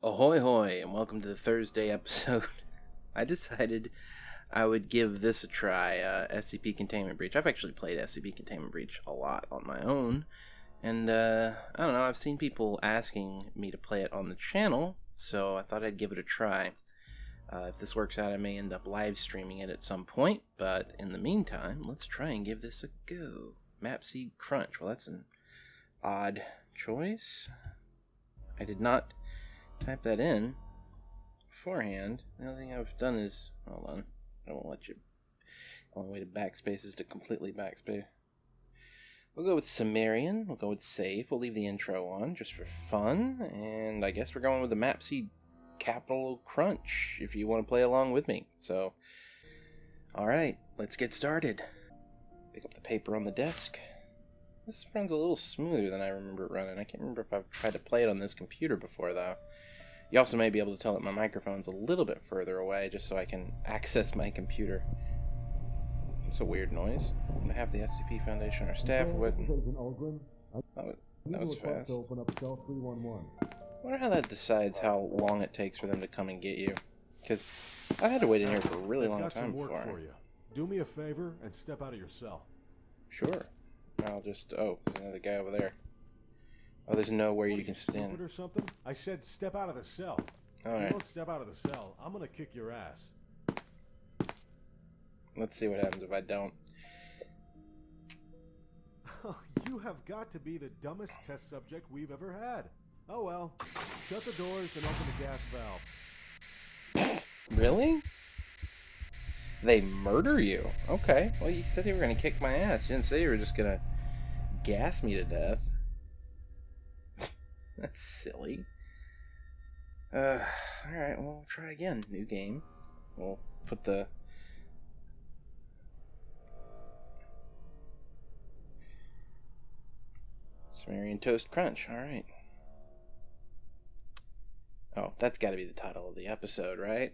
Ahoy hoy, and welcome to the Thursday episode. I decided I would give this a try, uh, SCP Containment Breach. I've actually played SCP Containment Breach a lot on my own, and uh, I don't know, I've seen people asking me to play it on the channel, so I thought I'd give it a try. Uh, if this works out, I may end up live streaming it at some point, but in the meantime, let's try and give this a go. Mapseed Crunch. Well, that's an odd choice. I did not type that in beforehand. The only thing I've done is hold on. I won't let you. The only way to backspace is to completely backspace. We'll go with Sumerian. We'll go with save. We'll leave the intro on just for fun. And I guess we're going with the Mapseed Capital Crunch if you want to play along with me. So, alright, let's get started. Pick up the paper on the desk. This runs a little smoother than I remember it running. I can't remember if I've tried to play it on this computer before, though. You also may be able to tell that my microphone's a little bit further away, just so I can access my computer. It's a weird noise. Half the SCP Foundation, our staff wouldn't. That was, that was fast. I wonder how that decides how long it takes for them to come and get you. Because I've had to wait in here for a really long time before. for you. Do me a favor and step out of your cell. Sure. I'll just. Oh, there's another guy over there. Oh, there's nowhere What, you can stand. or something? I said step out of the cell. if you don't step out of the cell, I'm gonna kick your ass. let's see what happens if I don't. you have got to be the dumbest test subject we've ever had. Oh well. Shut the doors and open the gas valve. Really? They murder you? Okay. Well, you said you were gonna kick my ass. You didn't say you were just gonna gas me to death. That's silly. Uh, alright, well, we'll try again. New game. We'll put the. Sumerian Toast Crunch. Alright. Oh, that's gotta be the title of the episode, right?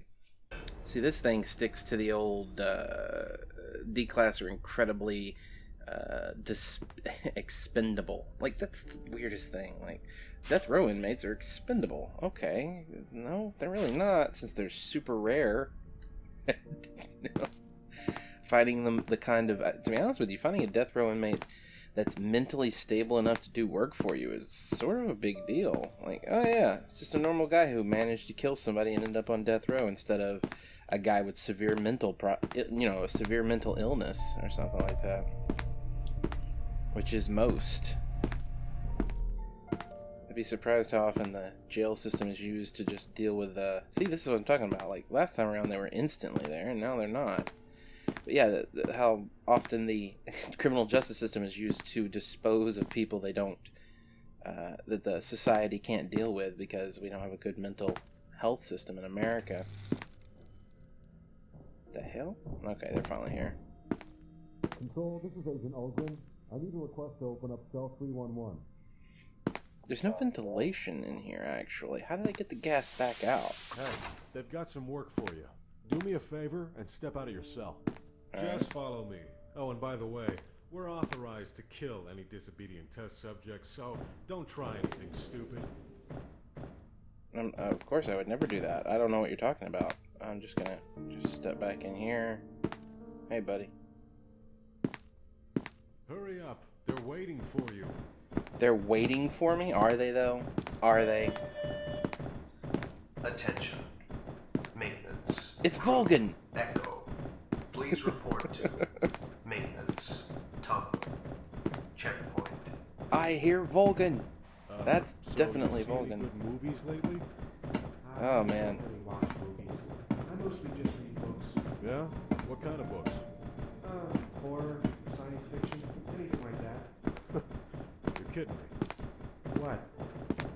See, this thing sticks to the old uh, D-class are incredibly uh, expendable. Like that's the weirdest thing. Like death row inmates are expendable. Okay, no, they're really not, since they're super rare. Finding them the kind of to be honest with you, finding a death row inmate that's mentally stable enough to do work for you is sort of a big deal. Like, oh yeah, it's just a normal guy who managed to kill somebody and end up on death row instead of a guy with severe mental pro- you know, a severe mental illness or something like that. Which is most. I'd be surprised how often the jail system is used to just deal with uh See, this is what I'm talking about. Like last time around they were instantly there and now they're not. But yeah, the, the, how often the criminal justice system is used to dispose of people they don't, uh, that the society can't deal with because we don't have a good mental health system in America. The hell? Okay, they're finally here. Control, this is Agent Ulgrin. I need a request to open up cell 311. There's no ventilation in here, actually. How do they get the gas back out? Hey, they've got some work for you. Do me a favor and step out of your cell. Just follow me. Oh, and by the way, we're authorized to kill any disobedient test subjects, so don't try anything stupid. Um, uh, of course, I would never do that. I don't know what you're talking about. I'm just gonna just step back in here. Hey, buddy. Hurry up. They're waiting for you. They're waiting for me? Are they, though? Are they? Attention. Maintenance. It's Vulcan! Echo. Please report to maintenance. Tunnel. Checkpoint. I hear Vulcan! Uh, That's so you definitely seen any Vulcan. Good movies lately? Oh, man. I really watch movies. I mostly just read books. Yeah. What kind of books? Uh, horror, science fiction, anything like that. You're kidding me. What?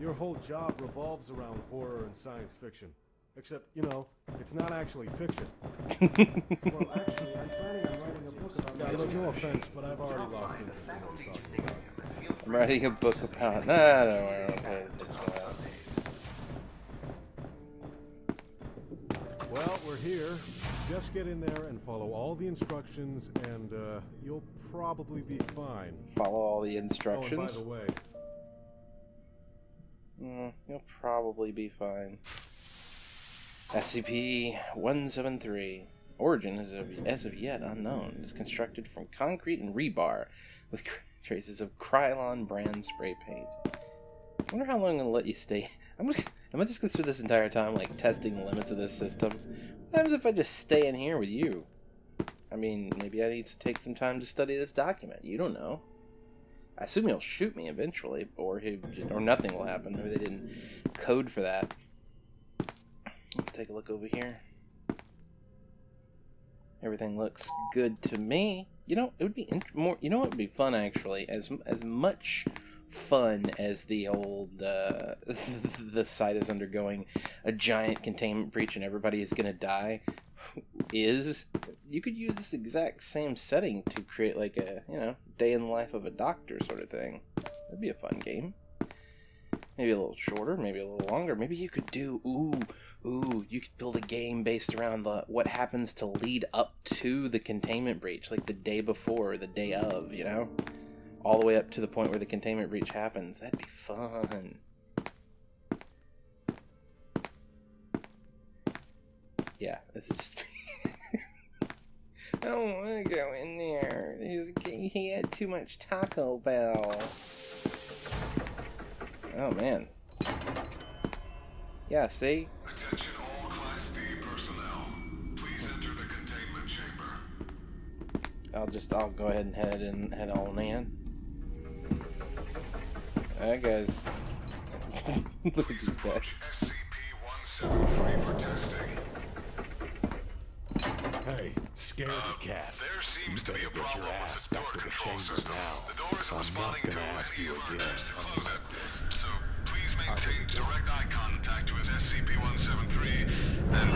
Your whole job revolves around horror and science fiction. Except, you know, it's not actually fiction. Well, actually, I'm planning on writing a book about Yeah, my no, own no action. offense, but I've already lost by interest in what you're talking gymnasium I'm writing a book about. in Nah, I don't the worry, I don't pay activities attention on to that. Well, we're here. Just get in there and follow all the instructions, and uh, you'll probably be fine. Follow all the Oh, by instructions. the way, Mm, you'll probably be fine. SCP-173. Origin is of, as of yet unknown. It is constructed from concrete and rebar with traces of Krylon brand spray paint. I wonder how long I'm gonna let you stay. I'm just, am I just gonna spend this entire time like testing the limits of this system? What happens if I just stay in here with you? I mean, maybe I need to take some time to study this document. You don't know. I assume he'll shoot me eventually, or he, or nothing will happen. Maybe they didn't code for that. Let's take a look over here. Everything looks good to me. You know, it would be more. You know, what would be fun actually. As as much fun as the old uh, the site is undergoing a giant containment breach and everybody is gonna die is you could use this exact same setting to create like a you know day in the life of a doctor sort of thing. That'd be a fun game. Maybe a little shorter maybe a little longer. Maybe you could do ooh ooh you could build a game based around the what happens to lead up to the containment breach like the day before or the day of you know all the way up to the point where the containment breach happens. That'd be fun. Yeah, this is just. I don't want to go in there. He's, he had too much Taco Bell. Oh man. Yeah, see? Attention all Class D personnel. Please enter the containment chamber. I'll just I'll go ahead and head and head on in. That guy's. Look at these guys. SCP-173 for testing. Hey, scared the cat. There seems to be a better get your problem with ass the door back to the control chamber system. now. The door isn't I'm not responding to gonna an ask you again. attempts to close it. So please maintain direct eye contact with SCP-173 and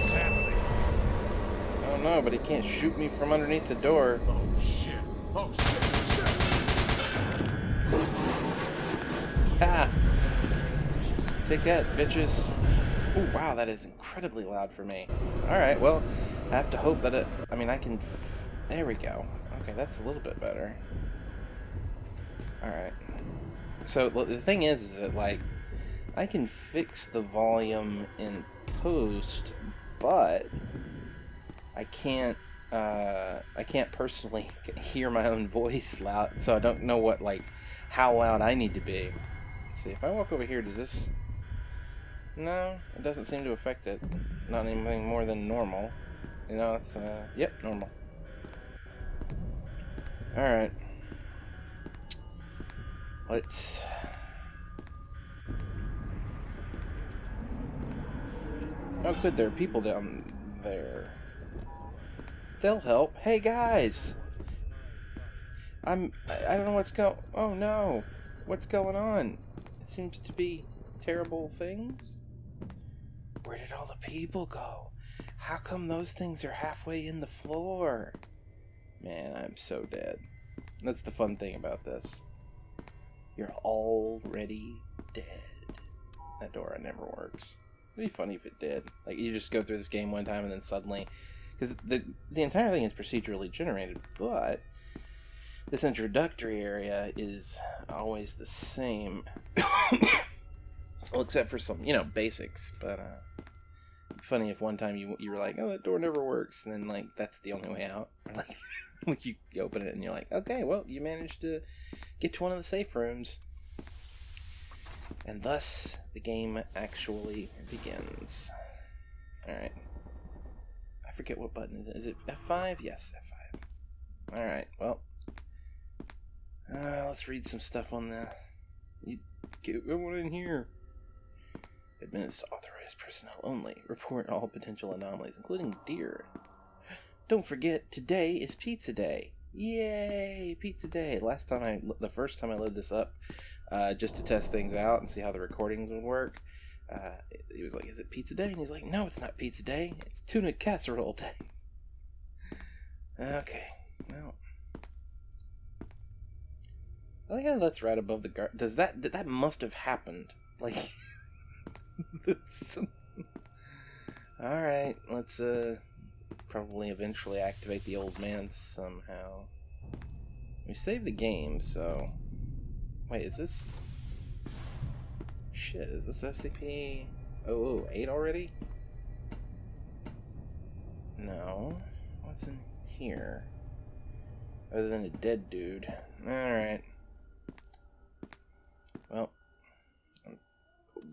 What's happening? I don't know, but he can't shoot me from underneath the door. Oh shit. Oh shit. shit. Ah! Take that, bitches. Oh, wow, that is incredibly loud for me. Alright, well, I have to hope that it... I mean, I can... There we go. Okay, that's a little bit better. Alright. So, the thing is, is that, like, I can fix the volume in post, but I can't uh, I can't personally hear my own voice loud, so I don't know what like how loud I need to be. Let's see if I walk over here. Does this? No, it doesn't seem to affect it. Not anything more than normal. You know, it's uh, yep, normal. All right. Let's. Oh, good. There are people down there. They'll help. Hey guys, I'm. I, don't know what's go. Oh no, what's going on? It seems to be terrible things. Where did all the people go? How come those things are halfway in the floor? Man, I'm so dead. That's the fun thing about this. You're already dead. That door never works. It'd be funny if it did. Like you just go through this game one time and then suddenly because the the entire thing is procedurally generated, but this introductory area is always the same. well, except for some, you know, basics. But uh, funny if one time you you were like, "Oh, that door never works," and then like that's the only way out. Like, like you open it and you're like, "Okay, well, you managed to get to one of the safe rooms." And thus, the game actually begins. Alright I forget what button it is. Is it F5? Yes, F5. Alright, well. Uh, let's read some stuff on the... You get everyone in here. Admits to authorized personnel only. Report all potential anomalies, including deer. Don't forget, today is pizza day. Yay, pizza day. Last time I, the first time I loaded this up, uh, just to test things out and see how the recordings would work, uh, he was like, "Is it pizza day?" And he's like, "No, it's not pizza day. It's tuna casserole day." okay, well, Oh, that's right above the guard. Does that that must have happened? Like, that's. All right, let's uh probably eventually activate the old man somehow. We saved the game, so wait, is this? Shit, is this SCP 008 already? No. What's in here? Other than a dead dude. Alright. Well, I'm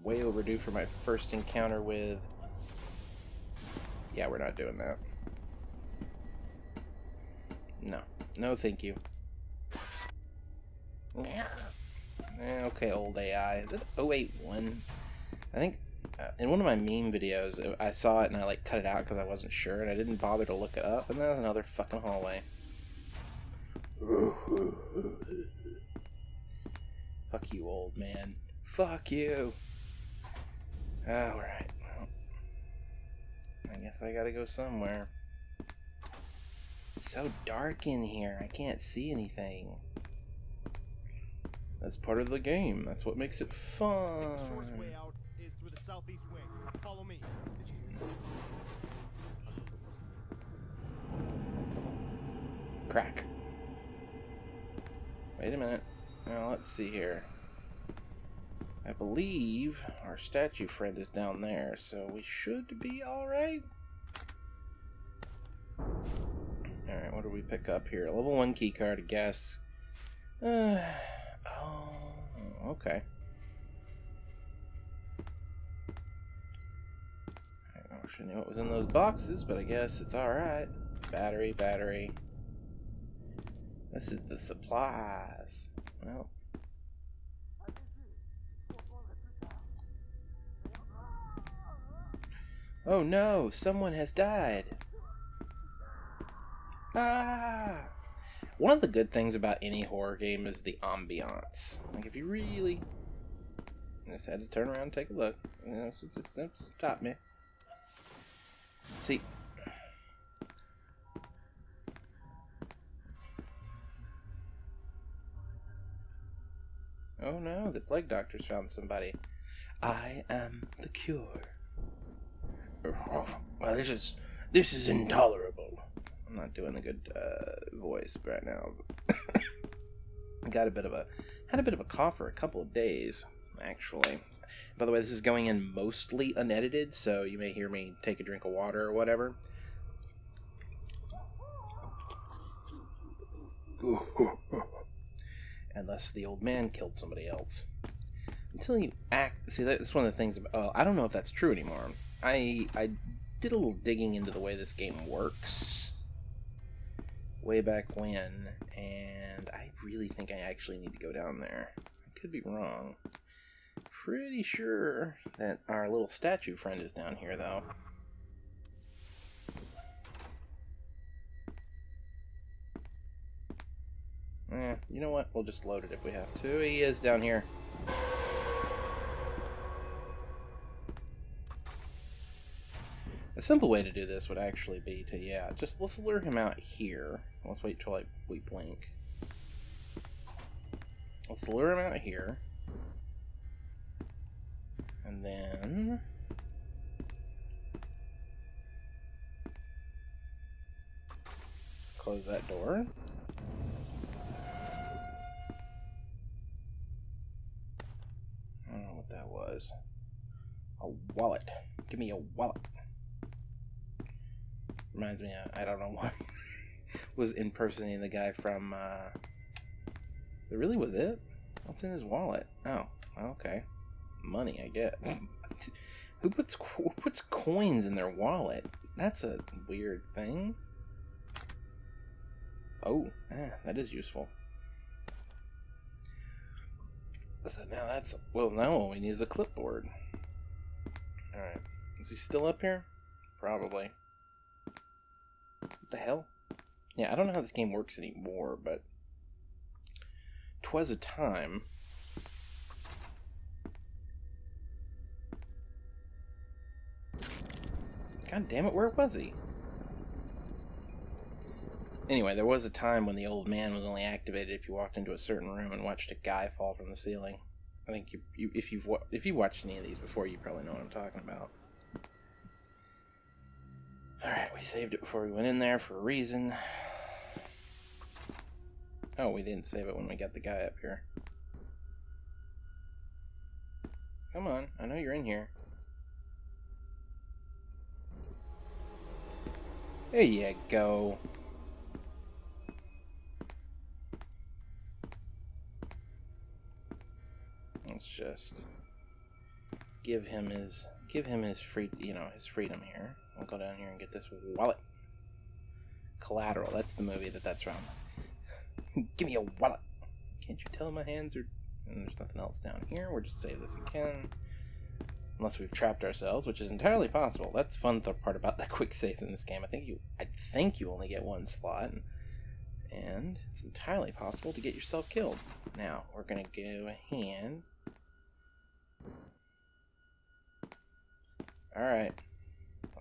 way overdue for my first encounter with... Yeah, we're not doing that. No. No, thank you. Eh, Okay, old AI. Is it 081? I think uh, in one of my meme videos, uh, I saw it and I like cut it out because I wasn't sure and I didn't bother to look it up. And there's another fucking hallway. Fuck you, old man. Fuck you. Alright. Well, I guess I gotta go somewhere. It's so dark in here. I can't see anything. That's part of the game. That's what makes it fun. Shortest way out is through the southeast wing. Follow me. Did you hear? Crack. Wait a minute. Now let's see here. I believe our statue friend is down there, so we should be alright. Alright, what do we pick up here? Level 1 keycard, I guess. Uh, oh, okay. I I knew what was in those boxes, but I guess it's alright. Battery, battery. This is the supplies. Well. Oh no, someone has died. Ah! One of the good things about any horror game is the ambiance. Like, if you really. I just had to turn around and take a look. You know, it's, it's, it's, stopped me. See, Oh no, the plague doctor's found somebody. I am the cure. Oh, well, this is this is intolerable. I'm not doing the good uh, voice right now. Got a bit of a had a bit of a cough for a couple of days, actually. By the way, this is going in mostly unedited, so you may hear me take a drink of water or whatever. unless the old man killed somebody else. Until you act, see that's one of the things. About, uh, I don't know if that's true anymore. I I did a little digging into the way this game works way back when, and I really think I actually need to go down there. I could be wrong. Pretty sure that our little statue friend is down here, though. Eh, you know what? We'll just load it if we have to. He is down here. A simple way to do this would actually be to, yeah, just let's lure him out here. Let's wait till I, we blink. Let's lure him out here. And then... Close that door. I don't know what that was. A wallet. Give me a wallet. Reminds me, of, I don't know what was impersonating the guy from. Uh, it really was it. What's in his wallet? Oh, okay, money. I get. who puts who puts coins in their wallet? That's a weird thing. Oh, that is useful. So now that's well. Now all we need is a clipboard. All right, is he still up here? Probably. The hell? Yeah, I don't know how this game works anymore, but twas a time. God damn it, where was he? Anyway, there was a time when the old man was only activated if you walked into a certain room and watched a guy fall from the ceiling. I think you, you if you've if you watched any of these before, you probably know what I'm talking about. All right, we saved it before we went in there for a reason. Oh, we didn't save it when we got the guy up here. Come on, I know you're in here. There you go. Let's just give him his give him his free you know his freedom here. I'll go down here and get this wallet. Collateral. That's the movie that that's from. give me a wallet. Can't you tell my hands are? And there's nothing else down here. We'll just save this again. Unless we've trapped ourselves, which is entirely possible. That's the fun th part about the quick save in this game. I think you, I think you only get one slot, and it's entirely possible to get yourself killed. Now we're gonna go ahead. All right.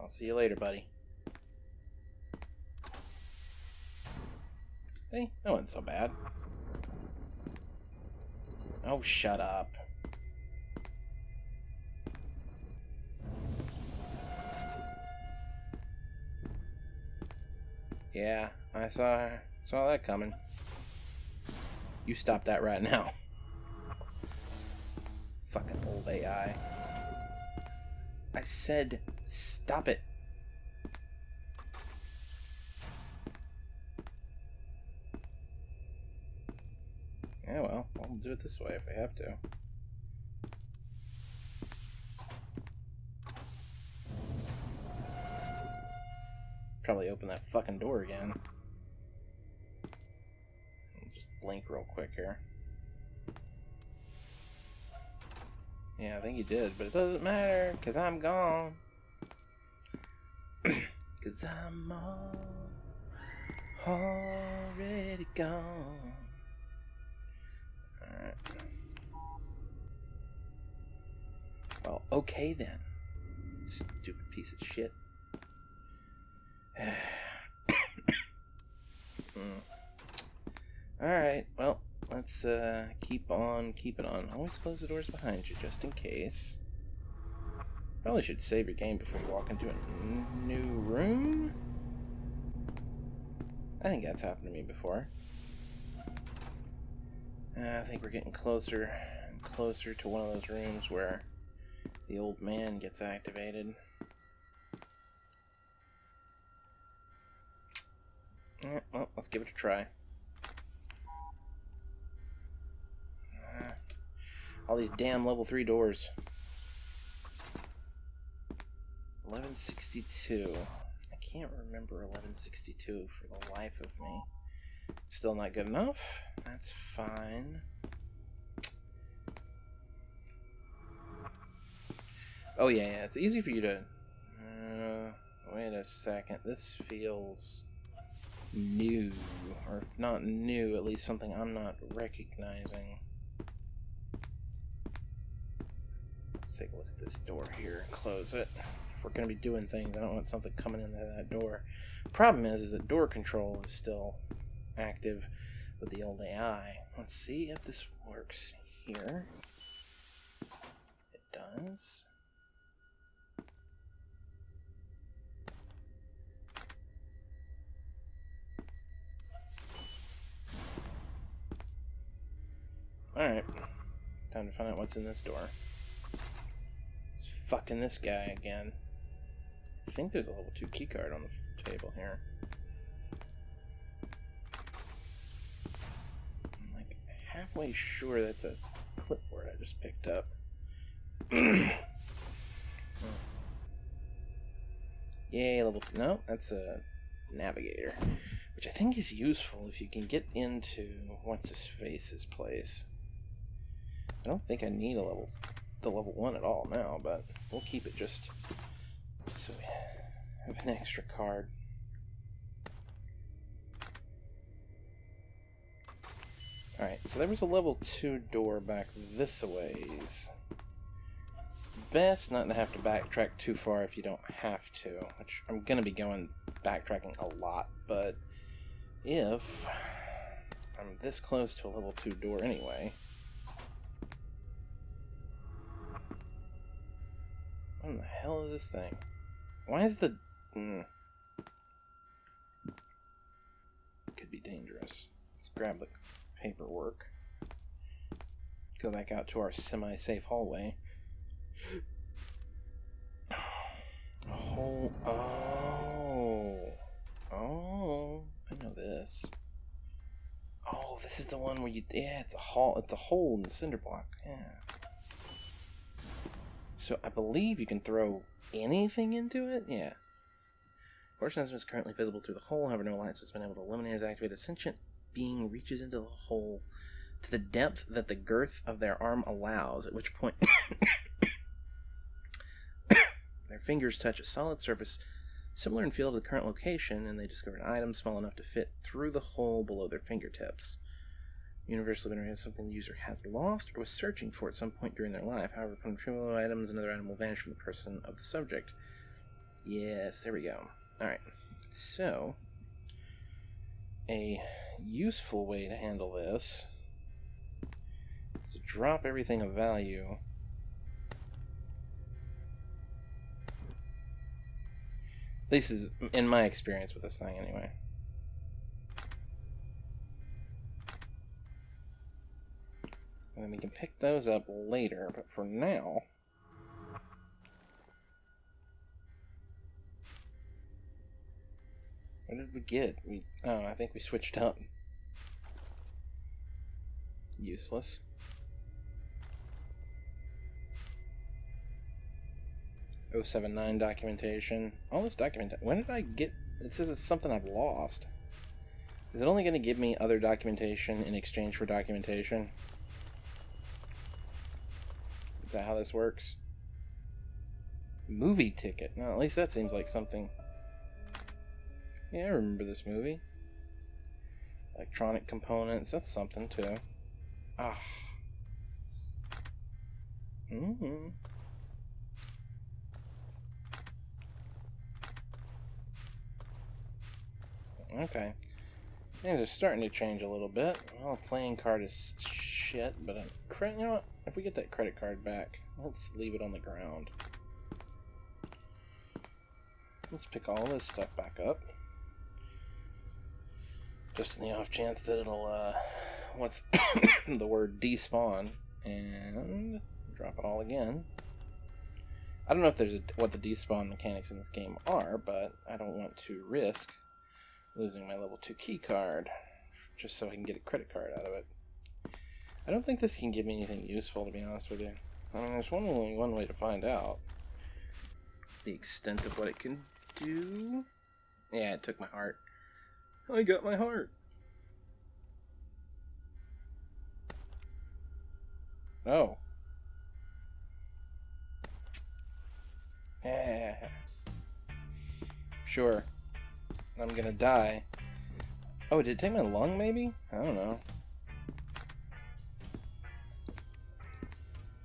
I'll see you later, buddy. Hey, that wasn't so bad. Oh, shut up. Yeah, I saw saw that coming. You stop that right now. Fucking old AI. I said stop it. Yeah, well, I'll do it this way if I have to. Probably open that fucking door again. I'll just blink real quick here. Yeah, I think you did, but it doesn't matter, because I'm gone. Because I'm all, already gone. Alright. Well, okay then. Stupid piece of shit. Alright, well, let's uh, keep on keeping on. Always close the doors behind you, just in case. Probably should save your game before you walk into a new room. I think that's happened to me before. Uh, I think we're getting closer and closer to one of those rooms where the old man gets activated. Yeah, well, let's give it a try. Uh, all these damn level 3 doors. 1162. I can't remember 1162 for the life of me. Still not good enough. That's fine. Oh yeah, yeah. It's easy for you to... Uh, wait a second. This feels new. Or if not new, at least something I'm not recognizing. Let's take a look at this door here and close it. We're going to be doing things, I don't want something coming into that door. Problem is, is that door control is still active with the old AI. Let's see if this works here. It does. Alright. Time to find out what's in this door. It's fucking this guy again. I think there's a level 2 keycard on the table here. I'm like halfway sure that's a clipboard I just picked up. Yay, level. No, that's a navigator. Which I think is useful if you can get into what's his face's place. I don't think I need a level the level one at all now, but we'll keep it just so we have an extra card. Alright, so there was a level 2 door back this ways. It's best not to have to backtrack too far if you don't have to, which I'm going to be going backtracking a lot, but if I'm this close to a level 2 door anyway, what in the hell is this thing? Why is the... Mm. Could be dangerous. Let's grab the paperwork. Go back out to our semi-safe hallway. Hole. Oh. Oh. I know this. Oh, this is the one where you. Yeah, it's a hole. It's a hole in the cinder block. Yeah. So I believe you can throw anything into it. Yeah. Fortune is currently visible through the hole. However, no alliance has been able to eliminate his activated. Sentient being reaches into the hole to the depth that the girth of their arm allows. At which point, their fingers touch a solid surface similar in feel to the current location, and they discover an item small enough to fit through the hole below their fingertips. Universally generated something the user has lost or was searching for at some point during their life. However, upon retrieval items, another item will vanish from the person of the subject. Yes, there we go. Alright, so a useful way to handle this is to drop everything of value. This is in my experience with this thing, anyway. And then we can pick those up later, but for now... What did we get? We Oh, I think we switched up. Useless. Oh seven nine documentation. All this documentation. When did I get... It says it's something I've lost. Is it only going to give me other documentation in exchange for documentation? That how this works? Movie ticket. No, at least that seems like something. Yeah, I remember this movie. Electronic components. That's something too. Ah. Mm hmm Okay. Things are starting to change a little bit. Well, playing card is shit, but a credit. You know what? If we get that credit card back, let's leave it on the ground. Let's pick all this stuff back up. Just in the off chance that it'll, uh, what's the word despawn, and drop it all again. I don't know if there's a, what the despawn mechanics in this game are, but I don't want to risk losing my level 2 key card just so I can get a credit card out of it. I don't think this can give me anything useful, to be honest with you. I mean, there's one, only one way to find out the extent of what it can do. Yeah, it took my heart. I got my heart. Oh. Yeah. Sure. I'm gonna die. Oh, did it take my lung, maybe? I don't know.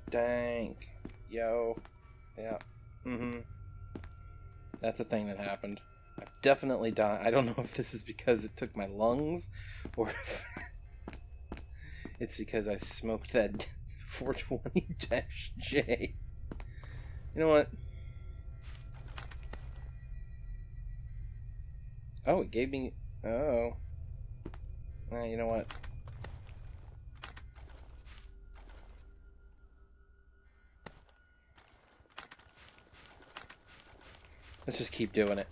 Dank. Yo. Yeah. Mm-hmm. That's a thing that happened. I definitely died. I don't know if this is because it took my lungs, or it's because I smoked that 420-J. You know what? Oh, it gave me... Oh. Eh, you know what? Let's just keep doing it.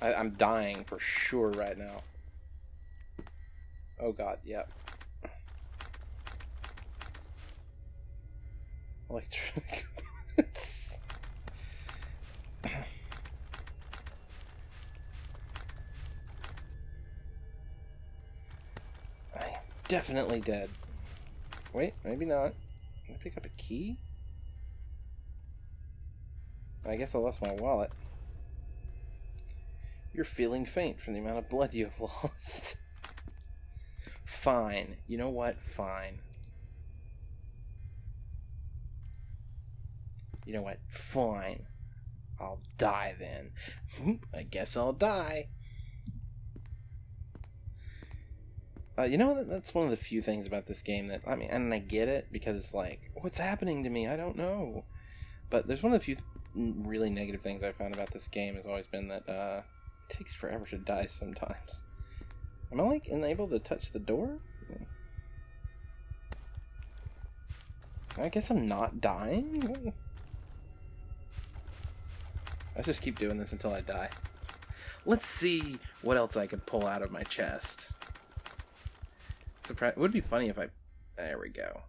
I, I'm dying for sure right now. Oh god, yep. Electronic definitely dead. Wait, maybe not. Can I pick up a key? I guess I lost my wallet. You're feeling faint from the amount of blood you have lost. Fine. You know what? Fine. You know what? Fine. I'll die then. I guess I'll die. Uh, you know, that's one of the few things about this game that, I mean, and I get it because it's like, what's happening to me? I don't know. But there's one of the few really negative things I found about this game has always been that uh, it takes forever to die sometimes. Am I, like, unable to touch the door? I guess I'm not dying? Let's just keep doing this until I die. Let's see what else I can pull out of my chest. Surprise! It would be funny if I... There we go.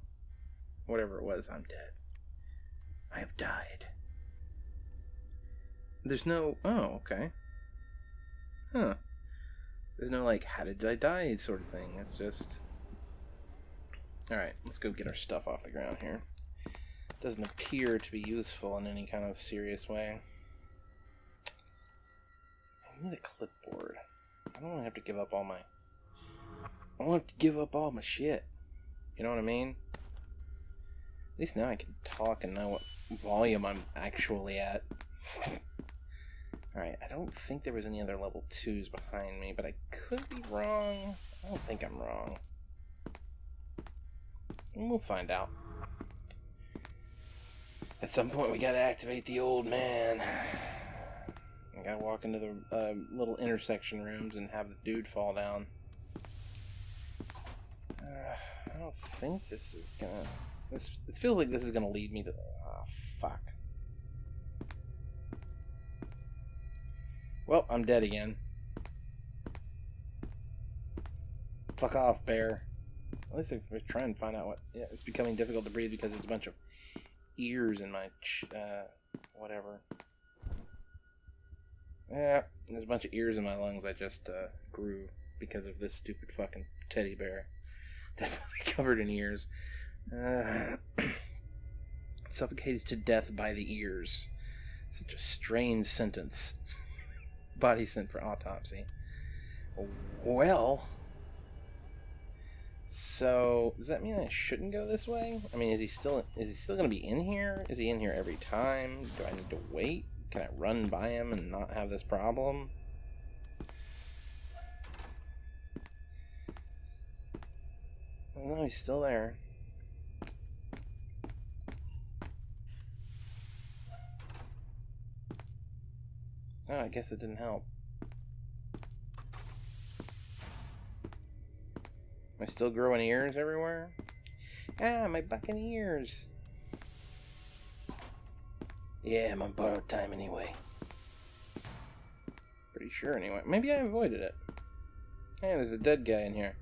Whatever it was, I'm dead. I have died. There's no... Oh, okay. Huh. There's no, like, how did I die sort of thing. It's just... Alright, let's go get our stuff off the ground here. Doesn't appear to be useful in any kind of serious way. I need a clipboard. I don't want to have to give up all my... I don't want to give up all my shit. You know what I mean? At least now I can talk and know what volume I'm actually at. Alright, I don't think there was any other level 2s behind me, but I could be wrong. I don't think I'm wrong. We'll find out. At some point, we gotta activate the old man. I gotta walk into the uh, little intersection rooms and have the dude fall down. Uh, I don't think this is gonna. This it feels like this is gonna lead me to. Oh fuck. Well, I'm dead again. Fuck off, bear. At least we're trying to find out what. Yeah, it's becoming difficult to breathe because there's a bunch of ears in my. uh, whatever. Yeah, there's a bunch of ears in my lungs that just uh, grew because of this stupid fucking teddy bear. Definitely covered in ears. Uh, suffocated to death by the ears. Such a strange sentence. Body sent for autopsy. Well. So does that mean I shouldn't go this way? I mean, is he still is he still gonna be in here? Is he in here every time? Do I need to wait? Can I run by him and not have this problem? Oh, no, he's still there. Oh, I guess it didn't help. Am I still growing ears everywhere? Ah, my bucking ears. Yeah, I'm on borrowed time anyway. Pretty sure anyway. Maybe I avoided it. Hey, there's a dead guy in here.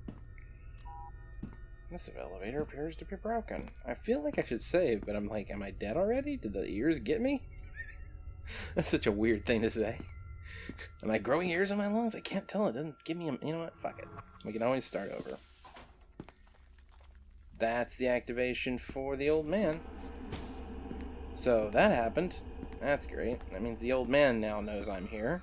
This elevator appears to be broken. I feel like I should save, but I'm like, am I dead already? Did the ears get me? That's such a weird thing to say. Am I growing ears in my lungs? I can't tell. It doesn't give me a... You know what? Fuck it. We can always start over. That's the activation for the old man. So that happened. That's great. That means the old man now knows I'm here.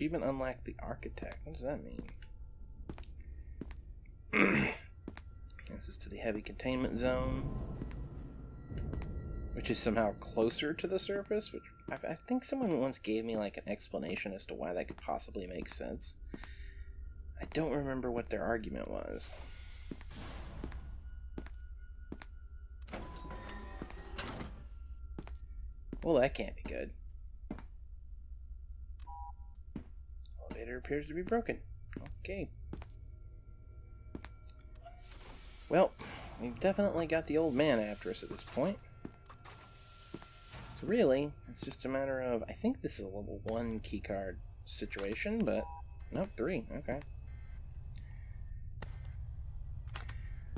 Achievement unlocked the architect. What does that mean? this is to the heavy containment zone. Which is somehow closer to the surface, which I, I think someone once gave me like an explanation as to why that could possibly make sense. I don't remember what their argument was. Well, that can't be good. Elevator appears to be broken. Okay. Well, we've definitely got the old man after us at this point. So really, it's just a matter of... I think this is a level 1 keycard situation, but... Nope, 3. Okay.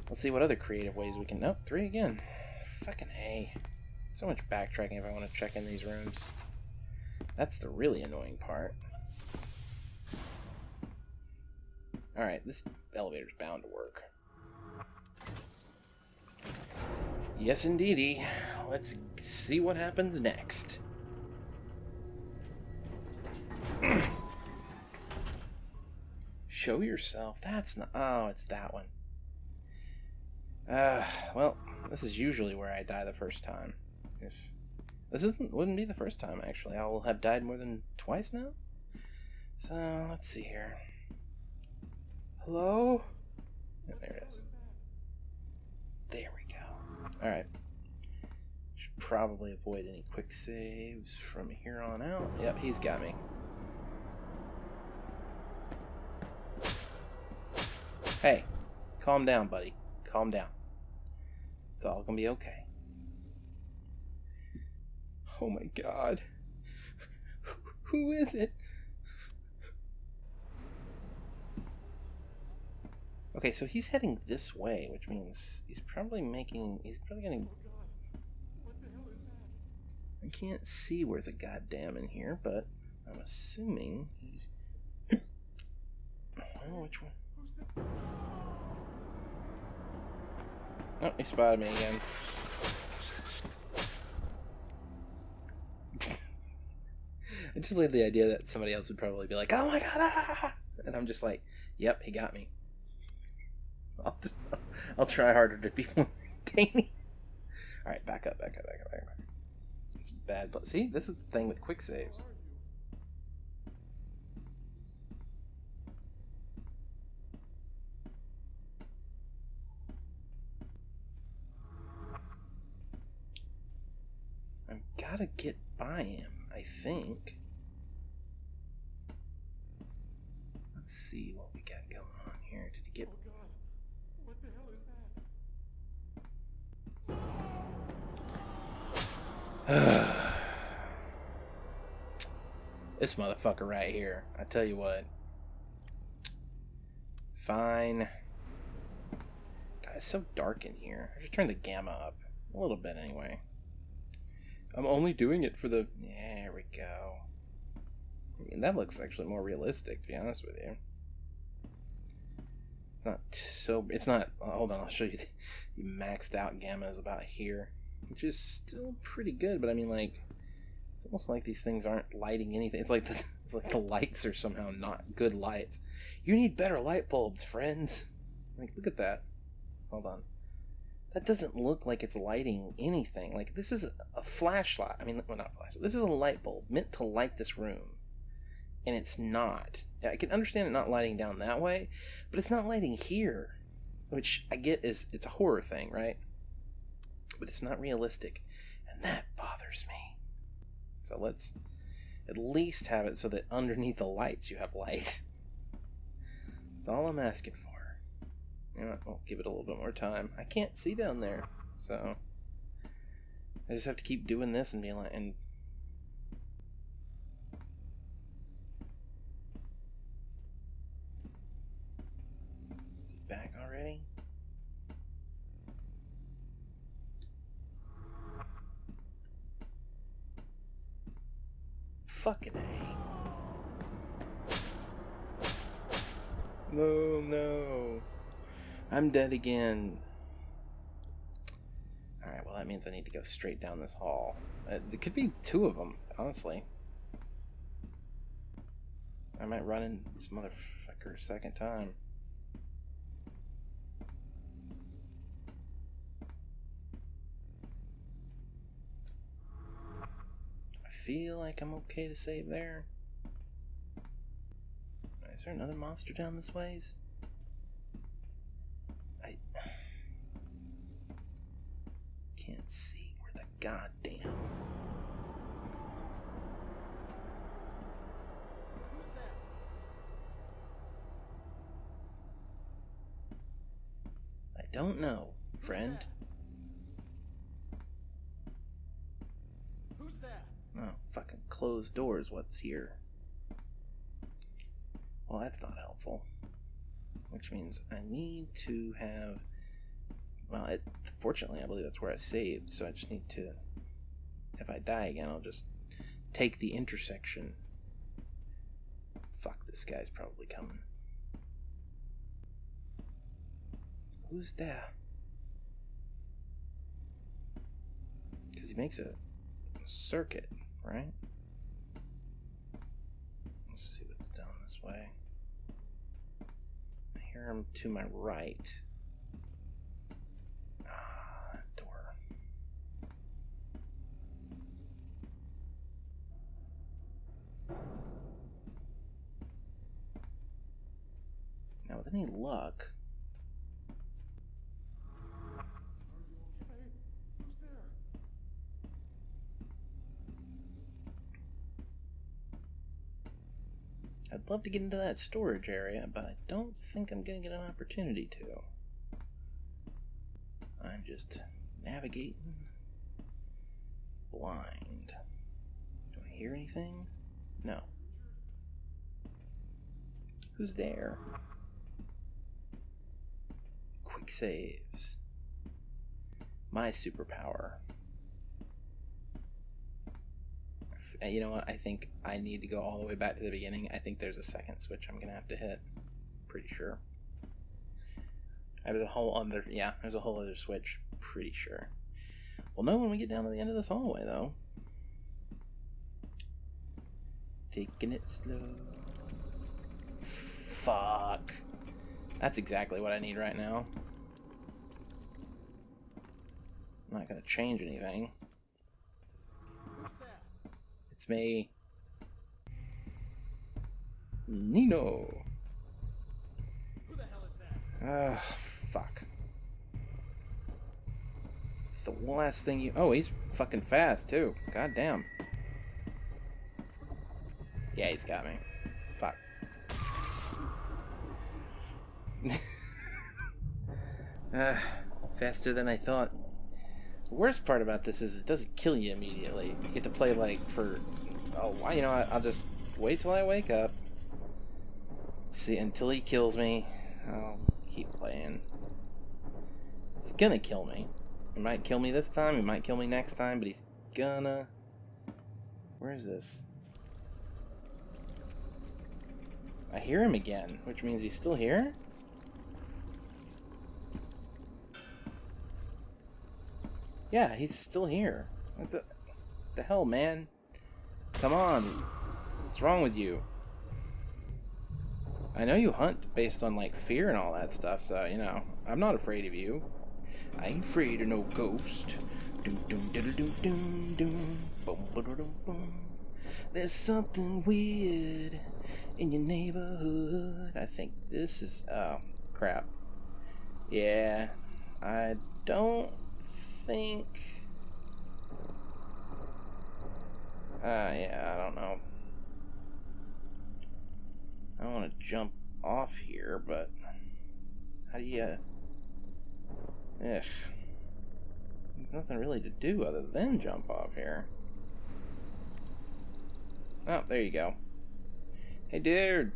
Let's see what other creative ways we can... Nope, 3 again. Fucking A. So much backtracking if I want to check in these rooms. That's the really annoying part. Alright, this elevator's bound to work. Yes, indeedy. Let's see what happens next. Show yourself. That's not... Oh, it's that one. Uh, well, this is usually where I die the first time. If this isn't wouldn't be the first time actually. I will have died more than twice now. So let's see here. Hello? Oh, there it is. There we go. Alright. Should probably avoid any quick saves from here on out. Yep, he's got me. Hey, calm down, buddy. Calm down. It's all gonna be okay. Oh my god. Who is it? Okay, so he's heading this way, which means he's probably making. He's probably gonna. I can't see where the goddamn in here, but I'm assuming he's. Oh, which one? Oh, he spotted me again. I just like the idea that somebody else would probably be like, "Oh my god!" Ah! ah, ah, ah and I'm just like, "Yep, he got me." I'll just, I'll try harder to be more entertaining. All right, back up, back up, back up, back up. It's bad, but see, this is the thing with quick saves. I've gotta get by him, I think. Let's see this motherfucker right here. I tell you what. Fine. God, it's so dark in here. I should turn the gamma up. A little bit, anyway. I'm only doing it for the... There we go. I mean, that looks actually more realistic, to be honest with you. Not so... It's not... Hold on, I'll show you. The, maxed out gamma is about here which is still pretty good. But I mean, like, it's almost like these things aren't lighting anything. It's like the, it's like the lights are somehow not good lights. You need better light bulbs, friends. Like, look at that. Hold on. That doesn't look like it's lighting anything. Like, this is a flashlight. I mean, well, not flashlight. This is a light bulb meant to light this room. And it's not. I can understand it not lighting down that way, but it's not lighting here. Which I get is, it's a horror thing, right? But it's not realistic, and that bothers me. So let's at least have it so that underneath the lights you have light. That's all I'm asking for. You know, I'll give it a little bit more time. I can't see down there, so I just have to keep doing this and being like, and is he back already? Fucking A. No, no. I'm dead again. Alright, well that means I need to go straight down this hall. Uh, there could be two of them, honestly. I might run in this motherfucker a second time. Feel like I'm okay to save there. Is there another monster down this ways? I can't see where the goddamn. I don't know, friend. Who's that? Oh, fucking closed doors, what's here? Well, that's not helpful. Which means I need to have... Well, it, fortunately, I believe that's where I saved, so I just need to... If I die again, I'll just take the intersection. Fuck, this guy's probably coming. Who's there? Because he makes a circuit, right? Let's see what's down this way. I hear him to my right. Ah, door. Now, with any luck, Who's there? I'd love to get into that storage area, but I don't think I'm going to get an opportunity to. I'm just Navigating. Blind. Do I hear anything? No. Who's there? Quick saves. My superpower. Uh, You know what? I think I need to go all the way back to the beginning. I think there's a second switch I'm gonna have to hit. Pretty sure. There's a whole other yeah, there's a whole other switch. Pretty sure. We'll know when we get down to the end of this hallway though. Taking it slow. Fuck. That's exactly what I need right now. I'm not gonna change anything. It's me. Nino. Who the hell is that? Ah, fuck. It's the last thing you. Oh, he's fucking fast too. God damn. Yeah, he's got me. Fuck. Ah, faster than I thought. The worst part about this is it doesn't kill you immediately. You get to play like for. Oh, why? You know. I'll just wait till I wake up. See until he kills me. I'll keep playing. He's gonna kill me. He might kill me this time, he might kill me next time, but he's gonna. Where is this? I hear him again, which means he's still here? Yeah, he's still here. What the, the hell, man? Come on. What's wrong with you? I know you hunt based on like fear and all that stuff, so you know I'm not afraid of you. I ain't afraid of no ghost. Doom, doom, doom, doom, doom. Boom, ba-da, dum, boom. There's something weird in your neighborhood. I think this is oh crap. Yeah, I don't think. Uh, yeah, I don't know. I don't want to jump off here, but how do you? Ugh. There's nothing really to do other than jump off here. Oh, there you go. Hey, dude.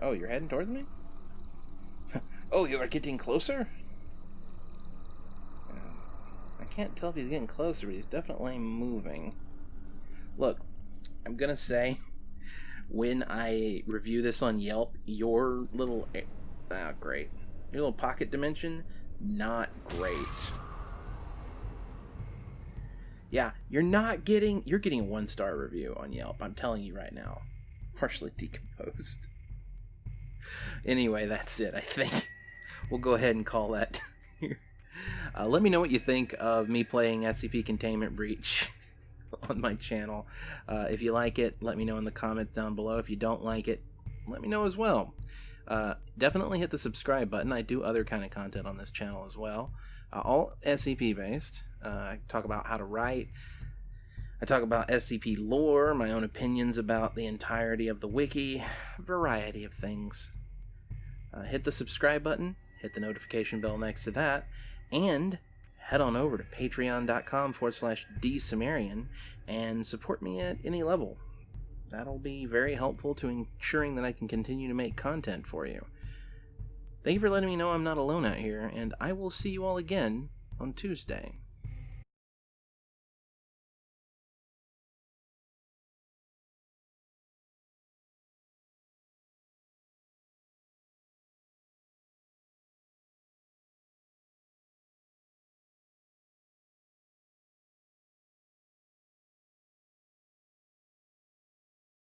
Oh, you're heading towards me? oh, you are getting closer? I can't tell if he's getting closer, but he's definitely moving. Look, I'm gonna say when I review this on Yelp, your little ah great, your little pocket dimension, not great. Yeah, you're not getting you're getting a one star review on Yelp. I'm telling you right now, partially decomposed. Anyway, that's it. I think we'll go ahead and call that. here. uh, let me know what you think of me playing SCP Containment Breach on my channel. Uh, if you like it, let me know in the comments down below. If you don't like it, let me know as well. Uh, definitely hit the subscribe button. I do other kind of content on this channel as well, uh, all SCP based. Uh, I talk about how to write. I talk about SCP lore, my own opinions about the entirety of the wiki, a variety of things. Uh, hit the subscribe button, hit the notification bell next to that, and head on over to patreon.com forward slash dsumerian and support me at any level. That'll be very helpful to ensuring that I can continue to make content for you. Thank you for letting me know I'm not alone out here, and I will see you all again on Tuesday.